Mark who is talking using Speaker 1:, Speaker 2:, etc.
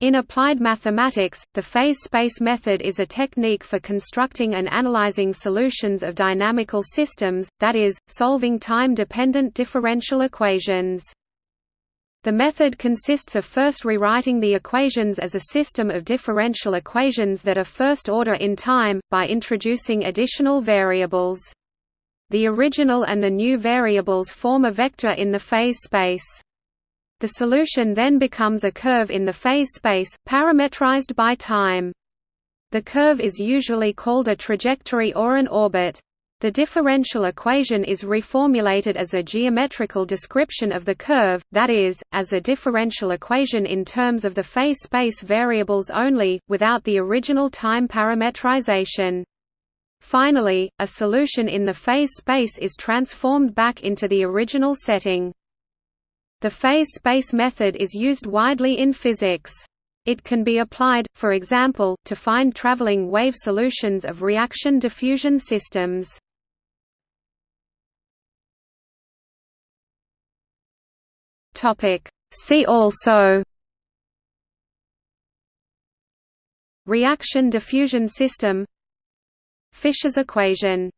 Speaker 1: In applied mathematics, the phase space method is a technique for constructing and analyzing solutions of dynamical systems, that is, solving time-dependent differential equations. The method consists of first rewriting the equations as a system of differential equations that are first order in time, by introducing additional variables. The original and the new variables form a vector in the phase space. The solution then becomes a curve in the phase space, parametrized by time. The curve is usually called a trajectory or an orbit. The differential equation is reformulated as a geometrical description of the curve, that is, as a differential equation in terms of the phase space variables only, without the original time parametrization. Finally, a solution in the phase space is transformed back into the original setting. The phase space method is used widely in physics. It can be applied, for example, to find traveling wave solutions of reaction diffusion systems. See also Reaction diffusion system Fisher's equation